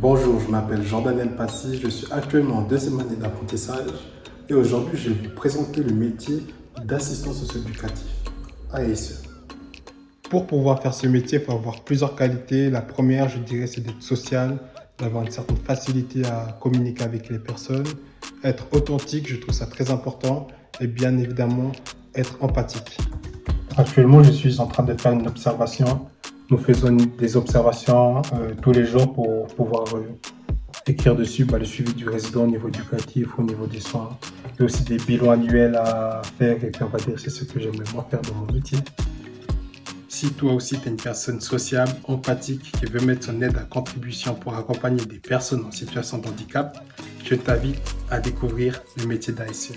Bonjour, je m'appelle Jean-Daniel Passy, je suis actuellement en deuxième année d'apprentissage et aujourd'hui je vais vous présenter le métier d'assistant socio-éducatif ASE. Pour pouvoir faire ce métier, il faut avoir plusieurs qualités. La première, je dirais, c'est d'être social, d'avoir une certaine facilité à communiquer avec les personnes, être authentique, je trouve ça très important, et bien évidemment, être empathique. Actuellement, je suis en train de faire une observation. Nous faisons des observations euh, tous les jours pour pouvoir euh, écrire dessus bah, le suivi du résident au niveau éducatif, au niveau des soins. Il y a aussi des bilans annuels à faire et va dire c'est ce que j'aimerais moi faire dans mon métier. Si toi aussi tu es une personne sociable, empathique, qui veut mettre son aide à contribution pour accompagner des personnes en situation de handicap, je t'invite à découvrir le métier d'ASE.